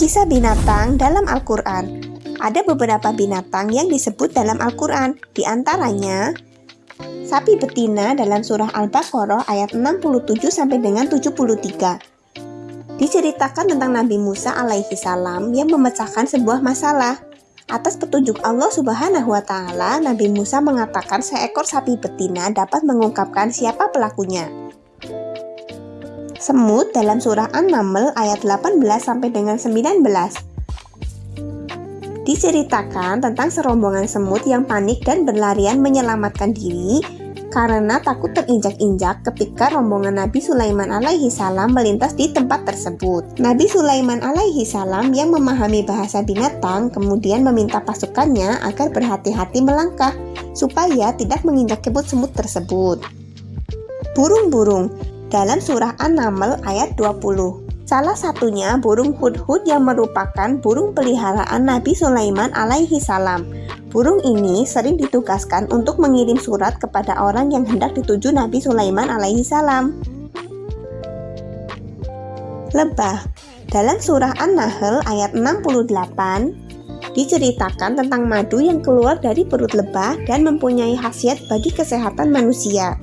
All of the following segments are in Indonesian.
Kisah binatang dalam Al-Quran. Ada beberapa binatang yang disebut dalam Al-Quran Di antaranya Sapi betina dalam surah Al-Baqarah ayat 67 sampai dengan 73 Diceritakan tentang Nabi Musa alaihi salam yang memecahkan sebuah masalah. Atas petunjuk Allah Subhanahu wa Ta'ala, Nabi Musa mengatakan seekor sapi betina dapat mengungkapkan siapa pelakunya. Semut dalam surah An-Naml ayat 18 sampai dengan 19. Diceritakan tentang serombongan semut yang panik dan berlarian menyelamatkan diri karena takut terinjak-injak ketika rombongan Nabi Sulaiman alaihi salam melintas di tempat tersebut. Nabi Sulaiman alaihi salam yang memahami bahasa binatang kemudian meminta pasukannya agar berhati-hati melangkah supaya tidak menginjak kebut semut tersebut. Burung-burung dalam surah An-Naml ayat 20. Salah satunya burung hudhud yang merupakan burung peliharaan Nabi Sulaiman alaihi salam. Burung ini sering ditugaskan untuk mengirim surat kepada orang yang hendak dituju Nabi Sulaiman alaihi salam. Lebah dalam surah An-Nahl ayat 68 diceritakan tentang madu yang keluar dari perut lebah dan mempunyai khasiat bagi kesehatan manusia.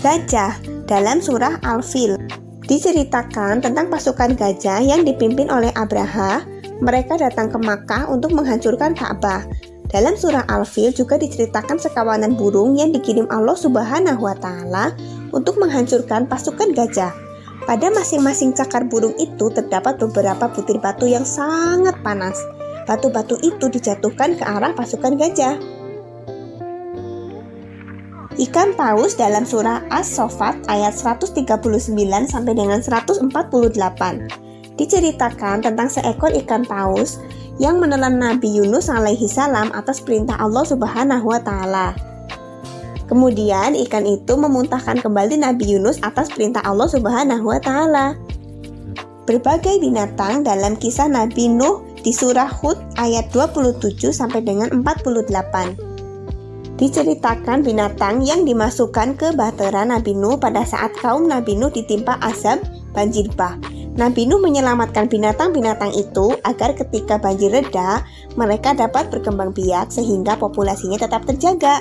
Gajah dalam surah Al-Fil. Diceritakan tentang pasukan gajah yang dipimpin oleh Abraha, mereka datang ke Makkah untuk menghancurkan Ka'bah. Dalam surah Al-Fil juga diceritakan sekawanan burung yang dikirim Allah Subhanahu wa taala untuk menghancurkan pasukan gajah. Pada masing-masing cakar burung itu terdapat beberapa butir batu yang sangat panas. Batu-batu itu dijatuhkan ke arah pasukan gajah. Ikan paus dalam surah As-Sofat ayat 139 sampai dengan 148 diceritakan tentang seekor ikan paus yang menelan Nabi Yunus alaihi salam atas perintah Allah Subhanahu wa taala. Kemudian ikan itu memuntahkan kembali Nabi Yunus atas perintah Allah Subhanahu wa taala. Berbagai binatang dalam kisah Nabi Nuh di surah Hud ayat 27 sampai dengan 48 Diceritakan binatang yang dimasukkan ke bahtera Nabi Nuh pada saat kaum Nabi Nuh ditimpa azab banjir bah. Nabi Nuh menyelamatkan binatang-binatang itu agar ketika banjir reda, mereka dapat berkembang biak sehingga populasinya tetap terjaga.